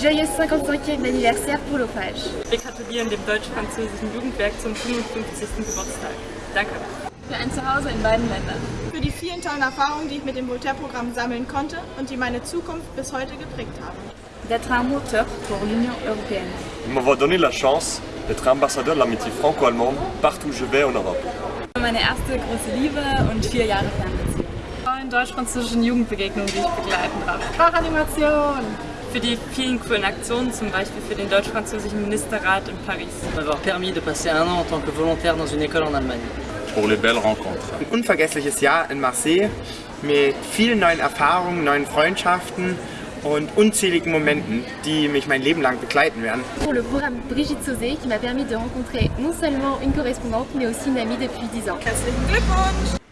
Joyeux 55e anniversaire pour l'OFAGE. Wir gratulieren dem deutsch-französischen Jugendwerk zum 55. Geburtstag. Danke. Für ein Zuhause in beiden Ländern. Für die vielen tollen Erfahrungen, die ich mit dem Voltaire-Programm sammeln konnte und die meine Zukunft bis heute geprägt haben. D'être un moteur pour l'Union européenne. Il m'avoir donné la chance d'être ambassadeur de l'amitié franco-allemande partout où je vais en Europe. Meine erste große Liebe und vier Jahre Fernbeziehung. In deutsch-französischen Jugendbegegnungen, die ich begleiten darf. Sprachanimation. Für die vielen coolen Aktionen, zum Beispiel für den deutsch-französischen Ministerrat in Paris. M'avoir permis de passer un an en tant que volontaire dans une école en Allemagne. Pour les belles rencontres. Ein unvergessliches Jahr in Marseille mit vielen neuen Erfahrungen, neuen Freundschaften und unzähligen Momenten, die mich mein Leben lang begleiten werden. Pour le programme Brigitte Sauzé qui m'a permis de rencontrer non seulement une correspondante mais aussi une amie depuis 10 ans. Herzlichen Glückwunsch!